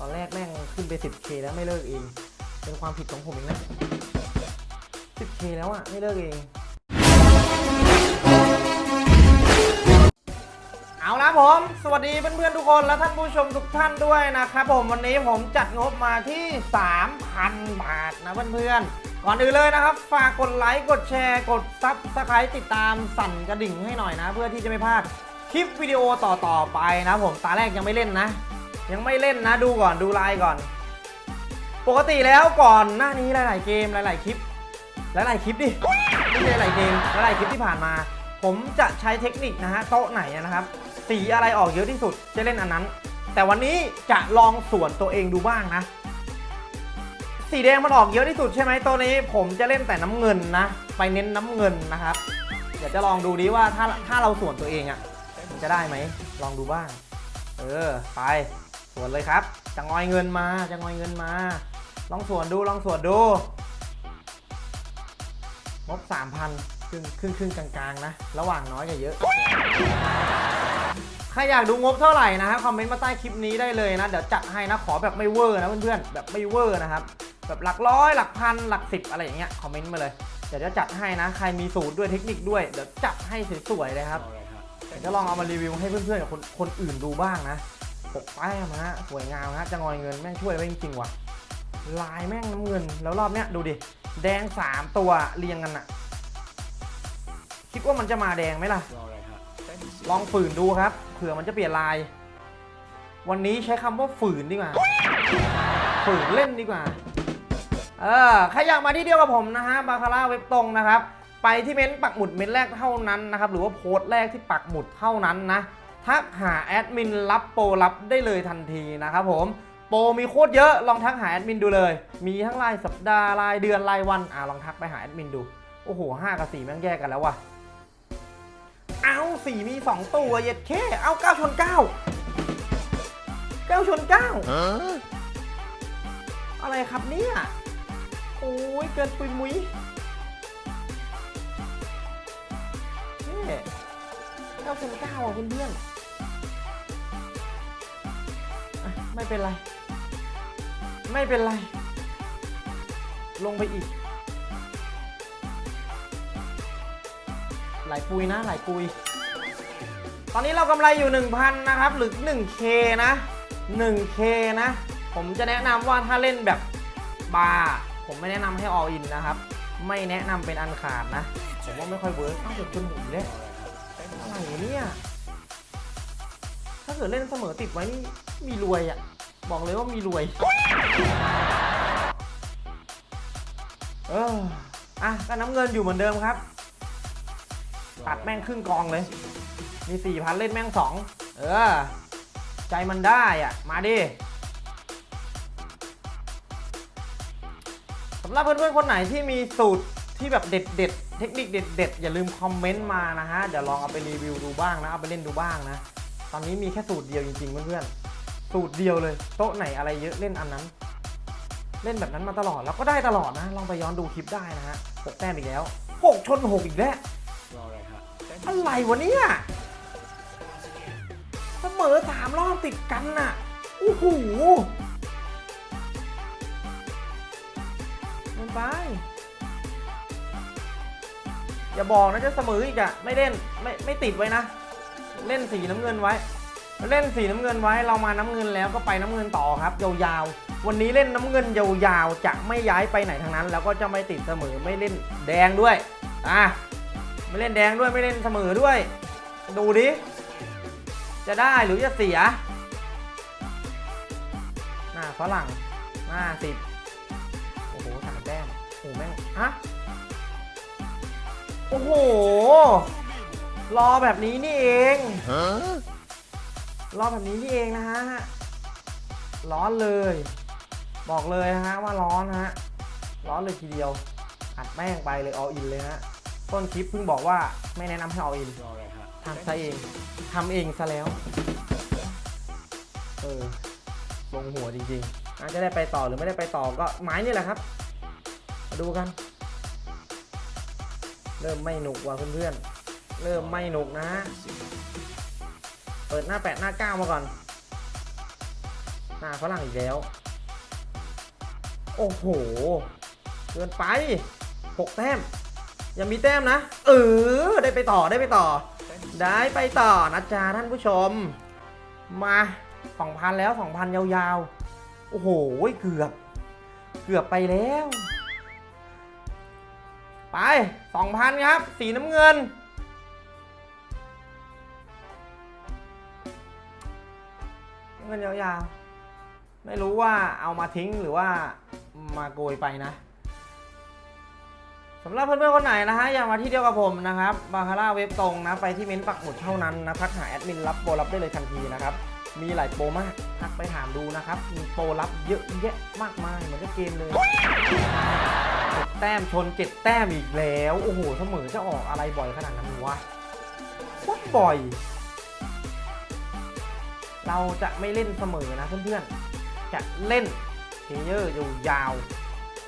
ตอนแรกแม่งขึ้นไป 10k แล้วไม่เลิกเอง เป็นความผิดของผมเองนะ 10k แล้วอะไม่เลิกเอง เอาละผม สวัสดีเพื่อนๆทุกคนและท่านผู้ชมทุกท่านด้วยนะครับผมวันนี้ผมจัดงบมาที่ 3,000 บาทนะเพื่อนๆ ก่อนอื่นเลยนะครับ ฝากกดไลค์ กดแชร์ กด subscribe ติดตามสั่นกระดิ่งให้หน่อยนะ เพื่อที่จะไม่พลาดคลิปวิดีโอต่อๆไปนะผมตาแรกยังไม่เล่นนะ ยังไม่เล่นนะดูก่อนดูไลน์ก่อน ปกติแล้วก่อนหน้านี้หลาย ๆ เกมหลาย ๆ คลิป หลาย ๆ คลิปดิไม่ใช่หลายเกมหลาย ๆ คลิปที่ผ่านมา ผมจะใช้เทคนิคนะฮะโต๊ะไหนนะครับ สีอะไรออกเยอะที่สุดจะเล่นอันนั้น แต่วันนี้จะลองส่วนตัวเองดูบ้างนะ สีแดงมันออกเยอะที่สุดใช่ไหมตัวนี้ ผมจะเล่นแต่น้ำเงินนะ ไปเน้นน้ำเงินนะครับ เดี๋ยวจะลองดูดิว่าถ้าถ้าเราสวนตัวเองอะ่ะมันจะได้ไหมลองดูบ้าง เออ ไป สวนเลยครับจะงอยเงินมาจะงอยเงินมา ลองส่วนดูลองส่วนดูงบ3,000ครึ่งครึ่งครึ่งกลางๆนะ ระหว่างน้อยกับเยอะ ใครอยากดูงบเท่าไหร่นะฮะคอมเมนต์มาใต้คลิปนี้ได้เลยนะ เดี๋ยวจัดให้นะ ขอแบบไม่เวอร์นะเพื่อนๆ แบบไม่เวอร์นะครับ แบบหลักร้อยหลักพันหลักสิบอะไรอย่างเงี้ยคอมเมนต์มาเลย เดี๋ยวจะจัดให้นะ ใครมีสูตรด้วยเทคนิคด้วย เดี๋ยวจัดให้สวยๆเลยครับ เดี๋ยวจะลองเอามารีวิวให้เพื่อนๆกับคนคนอื่นดูบ้างนะ ปกแป้มฮะสวยงามฮะจะงอยเงินแม่งช่วยไว้จริงๆว่ะ ลายแม่งน้ำเงิน แล้วรอบเนี้ยดูดิ แดงสามตัวเรียงกันอะคิดว่ามันจะมาแดงไหมล่ะ ลองฝืนดูครับ เผื่อมันจะเปลี่ยนลาย วันนี้ใช้คำว่าฝืนดีกว่า ฝืนเล่นดีกว่า เออใครอยากมาที่เดียวกับผมนะฮะ บาคาร่าเว็บตรงนะครับ ไปที่เม้นต์ปักหมุดเม้นต์แรกเท่านั้นนะครับ หรือว่าโพสต์แรกที่ปักหมุดเท่านั้นนะ ทักหาแอดมินรับโปรรับได้เลยทันทีนะครับผมโปรมีโคตรเยอะลองทักหาแอดมินดูเลย มีทั้งรายสัปดาห์รายเดือนรายวันอ่าลองทักไปหาแอดมินดู โอ้โหห้ากับสี่แม่งแยกกันแล้วว่ะเอาสี่มีสองตัวเย็ดเคเอาเก้าชนเก้าเก้าชนเก้าอะไรครับเนี่ยโอ้ยเกินปุยมุยนี่เก้าชนเก้าอะเพื่อนๆ ไม่เป็นไร ไม่เป็นไร ลงไปอีก หลายปุยนะ หลายปุย ตอนนี้เรากำไรอยู่ 1,000 นะครับ หรือ 1K นะ 1K นะ ผมจะแนะนำว่าถ้าเล่นแบบบาร์ผมไม่แนะนำให้ all in นะครับ ไม่แนะนำเป็นอันขาดนะ ผมว่าไม่ค่อย work ต้องเด็กจนหมุนเลยอะไรเนี่ย ถ้าเกิดเล่นเสมอติดไว้นี่มีรวยอะ่ะ บอกเลยว่ามีรวย เอออะก็น้ำเงินอยู่เหมือนเดิมครับ ตัดแม่งครึ่งกองเลย มีสี่พันเล่นแม่งสอง เออ ใจมันได้อะ มาดิสำหรับเพื่อนๆคนไหนที่มีสูตรที่แบบเด็ดเด็ดๆเทคนิคเด็ดเด็ดๆ อย่าลืมคอมเมนต์มานะฮะ เดี๋ยวลองเอาไปรีวิวดูบ้างนะ เอาไปเล่นดูบ้างนะ ตอนนี้มีแค่สูตรเดียวจริงๆเพื่อนๆ สูตรเดียวเลย โต๊ะไหนอะไรเยอะเล่นอันนั้น เล่นแบบนั้นมาตลอดแล้วก็ได้ตลอดนะ ลองไปย้อนดูคลิปได้นะฮะหกแต้มอีกแล้วหกชนหกอีกแล้วอะไรวะเนี่ยเสมอสามรอบติดกันน่ะโอ้โหมันไปอย่าบอกนะจะเสมออีกอะไม่เล่นไม่ไม่ติดไว้นะ เล่นสีน้ำเงินไว้ เล่นสีน้ำเงินไว้ เรามาน้ำเงินแล้วก็ไปน้ำเงินต่อครับ ยาวๆ วันนี้เล่นน้ำเงินยาวๆ จะไม่ย้ายไปไหนทางนั้น แล้วก็จะไม่ติดเสมอไม่เล่นแดงด้วย อะ ไม่เล่นแดงด้วยไม่เล่นเสมอด้วย ดูดิ จะได้หรือจะเสีย หน้าฝรั่งหน้าสิบโอ้โหสามแต้มโอ้แม่งฮะโอ้โห รอแบบนี้นี่เองรอแบบนี้นี่เองนะฮะ ร้อนเลย บอกเลยนะฮะว่าร้อนฮะ ร้อนเลยทีเดียว อัดแม่งไปเลย all in เลยฮะ ต้นคลิปเพิ่งบอกว่าไม่แนะนำให้ all in ทำซะเองทำเองซะแล้ว เออ ลงหัวจริงๆอาจจะได้ไปต่อหรือไม่ได้ไปต่อก็ไม้นี่แหละครับ มาดูกัน เริ่มไม่หนุกว่ะเพื่อนๆ เริ่มไม่หนุกนะ เปิดหน้าแปดหน้าเก้ามาก่อน หน้าฝรั่งอีกแล้ว โอ้โห เกินไปหกแต้ม ยังมีแต้มนะ เออ ได้ไปต่อได้ไปต่อ ได้ไปต่อนะจ๊ะท่านผู้ชม มา2,000แล้ว2,000ยาวๆ โอ้โห เกือบ เกือบไปแล้ว ไป2,000ครับ สีน้ำเงิน เงินยาวๆ ไม่รู้ว่าเอามาทิ้งหรือว่ามาโกยไปนะสำหรับเพื่อนๆคนไหนนะฮะอยากมาที่เดียวกับผมนะครับบาคาร่าเว็บตรงนะไปที่เม้นต์ปักหมุดเท่านั้นนะทักหาแอดมินรับโปรรับได้เลยทันทีนะครับมีหลายโปรมากทักไปถามดูนะครับมีโปรรับเยอะแยะมากมายเหมือนกับเกมเลยแต้มชนเจ็ดแต้มอีกแล้ว โอ้โหเสมอจะออกอะไรบ่อยขนาดนั้นวะโคตรบ่อย เราจะไม่เล่นเสมอนะเพื่อนๆ จะเล่น player อยู่ยาว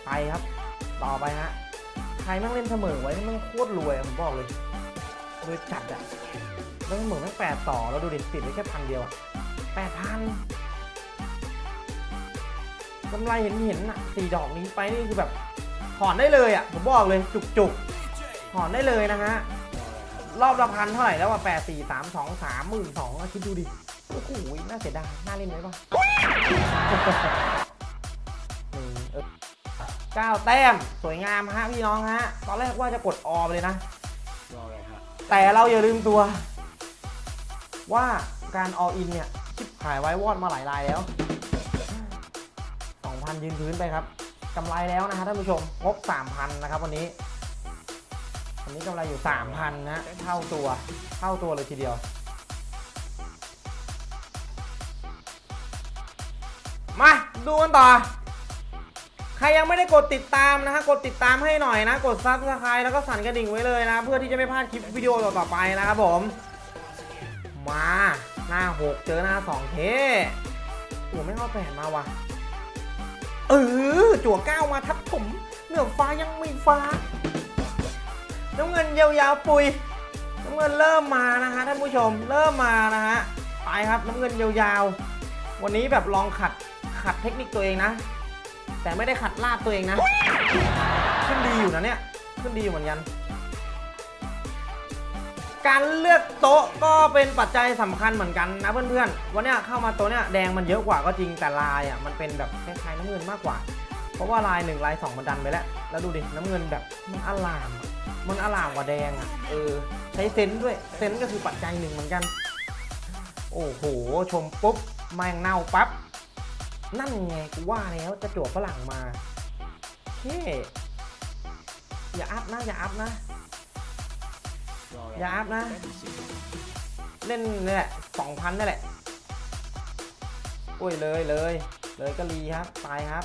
ไปครับ ต่อไปฮะ ใครแม่งเล่นเสมอไว้นี่งโคตรรวยผมบอกเลยรวยจัดอะแม่งเสมอแม่งแปดต่อแล้วดูดิติดไว้แค่พันเดียวอะแปดพันกำไรเห็นเห็นอะสี่ดอกนี้ไปนี่คือแบบถอนได้เลยอะผมบอกเลยจุกจุกถอนได้เลยนะฮะรอบละพันเท่าไหร่แล้วอะแปดสี่สามสองสามหมื่นสองคิดดูดิ อ้โหน่าเสียดายน่าเล่นไหมบ้างหนึ่งเออเก้าแต้มสวยงามฮะพี่น้องฮะ ตอนแรกว่าจะกดออไปเลยนะรออะไรฮะแต่เราอย่าลืมตัว ว่าการออินเนี่ยชิบหายไว้วอดมาหลายรายแล้ว 2,000 ยืนพื้นไปครับกำไรแล้วนะฮะท่านผู้ชมงบ3,000 นะครับวันนี้วันนี้กำไรอยู่ 3,000 นะ เท่าตัว เท่าตัวเลยทีเดียว มาดูกันต่อ ใครยังไม่ได้กดติดตามนะฮะกดติดตามให้หน่อยนะ กด subscribe แล้วก็สั่นกระดิ่งไว้เลยนะ เพื่อที่จะไม่พลาดคลิปวิดีโอต่อๆไปนะครับผม มาหน้า6เจอหน้า2เท่โอ้ไม่เอาแปดมาว่ะเออจั่วเก้ามาทับผมเหนือฟ้ายังไม่ฟ้าน้ำเงินยาวๆปุยน้ำเงินเริ่มมานะฮะท่านผู้ชมเริ่มมานะฮะไปครับน้ำเงินยาวๆวันนี้แบบลองขัด ขัดเทคนิคตัวเองนะ แต่ไม่ได้ขัดลาดตัวเองนะ ขึ้นดีอยู่นะเนี่ย ขึ้นดีอยู่เหมือนกัน การเลือกโต๊ะก็เป็นปัจจัยสำคัญเหมือนกันนะเพื่อนๆ วันเนี้ยเข้ามาโต๊ะเนี้ยแดงมันเยอะกว่าก็จริงแต่ลายอะมันเป็นแบบคล้ายๆน้ำเงินมากกว่า เพราะว่าลายหนึ่งลายสองมันดันไปแล้ว แล้วดูดิน้ำเงินแบบมันอลามอะมันอลามกว่าแดงอะ เออใช้เซนส์ด้วย เซนส์ก็คือปัจจัยหนึ่งเหมือนกัน โอ้โห ชมปุ๊บแมงเน่าปั๊บ นั่นไงกูว่าแล้วจะจั่วฝรั่งมาเฮ้อย่าอัพนะอย่าอัพนะรออะไรอย่าอัพนะ เล่นนี่แหละสองพันนี่แหละโอ้ยเลยเลยเลยก็รีครับไปครับ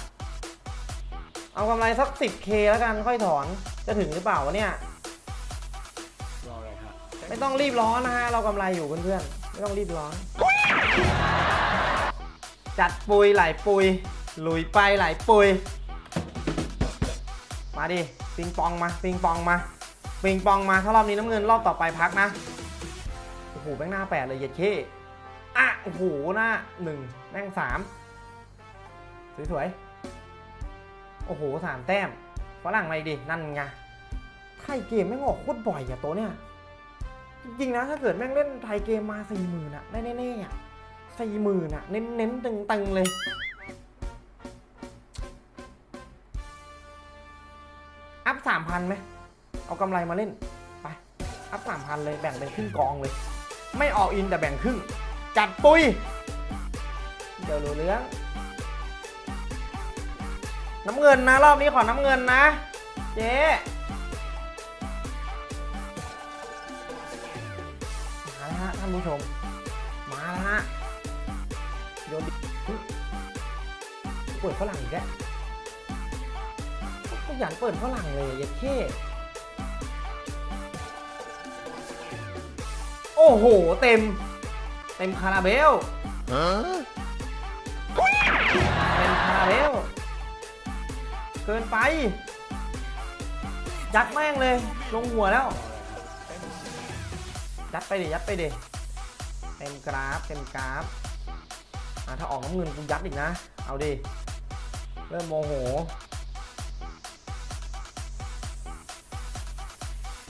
เอากำไรสัก 10k แล้วกันค่อยถอนจะถึงหรือเปล่าวะเนี่ยรออะไรฮะไม่ต้องรีบร้อนนะฮะเรากำไรอยู่เพื่อนๆไม่ต้องรีบร้อน จัดปุยไหลปุย หลุยไปไหลปุย มาดิปิงปองมาปิงปองมาปิงปองมาถ้ารอบนี้น้ำเงินรอบต่อไปพักนะโอ้โหแม่งหน้าแปดเลยเย็ดเข้อะโอ้โหหน้าหนึ่งแม่งสามสวยๆโอ้โหสามแต้มฝรั่งมาดินั่นไงไทยเกมแม่งออกโคตรบ่อยอะตัวเนี้ยจริงๆนะถ้าเกิดแม่งเล่นไทยเกมมาสี่หมื่นอะได้แน่ๆอะ สี่หมื่นอะเน้นๆตึงๆเลย อัพสามพันไหม เอากำไรมาเล่น ไป อัพสามพันเลย แบ่งเป็นครึ่งกองเลย ไม่ออกอินแต่แบ่งครึ่ง จัดปุย เดี๋ยวรู้เรื่อง น้ำเงินนะ รอบนี้ขอน้ำเงินนะ เจ๊มาแล้วฮะท่านผู้ชม โยนดิอุ๊ยเปิดฝรั่งอีกแล้วขยันเปิดฝรั่งเลยอย่าเท่โอ้โห เต็ม เต็มคาราเบลเต็มคาราเบลเกินไป ยัดแม่งเลย ลงหัวแล้ว ยัดไปดิยัดไปดิเต็มกราฟ เต็มกราฟอา ถ้าออกน้ำเงินกูยัดอีกนะ เอาดิ เริ่มโมโห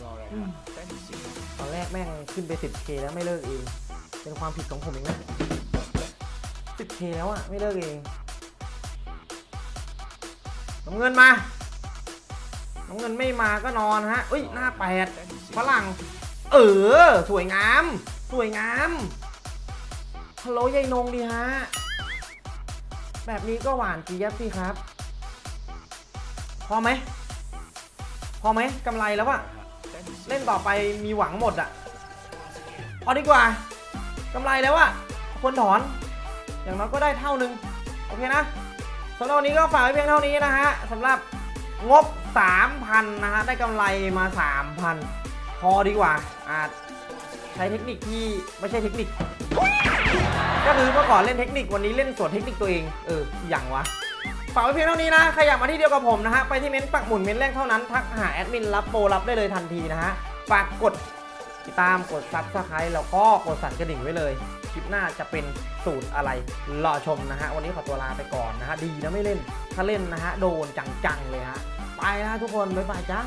รออะไรฮะแต้มสิบตอนแรกแม่งขึ้นไป 10k แล้วไม่เลิกเอง เป็นความผิดของผมเองนะ 10k แล้วอะไม่เลิกเองน้ำเงินมาน้ำเงินไม่มาก็นอนฮะอุ้ย หน้าแปดแต้มสิบฝรั่ง เออ สวยงาม สวยงาม ฮัลโหลยายนงดีฮะ แบบนี้ก็หวานจี๊ยบสิครับ พอไหม พอไหมกำไรแล้วอะเล่นต่อไปมีหวังหมดอะพอดีกว่ากำไรแล้วอะควรถอน อย่างน้อยก็ได้เท่านึง โอเคนะสำหรับวันนี้ก็ฝากไว้เพียงเท่านี้นะฮะสำหรับงบ 3,000 นะฮะ ได้กำไรมา 3,000 พอดีกว่าอาจใช้เทคนิคที่ไม่ใช่เทคนิค ก็คือเมื่อก่อนเล่นเทคนิควันนี้เล่นสวนเทคนิคตัวเอง เอออย่างวะฝากไว้เพียงเท่านี้นะใครอยากมาที่เดียวกับผมนะฮะไปที่เม้นต์ปักหมุดเม้นต์แรกเท่านั้นทักหาแอดมินรับโปรรับได้เลยทันทีนะฮะฝากกดติดตามกด subscribe แล้วก็กดสั่นกระดิ่งไว้เลย คลิปหน้าจะเป็นสูตรอะไรรอชมนะฮะ วันนี้ขอตัวลาไปก่อนนะฮะ ดีนะไม่เล่น ถ้าเล่นนะฮะ โดนจังๆเลยฮะ ไปนะทุกคน บ๊ายบายจ้า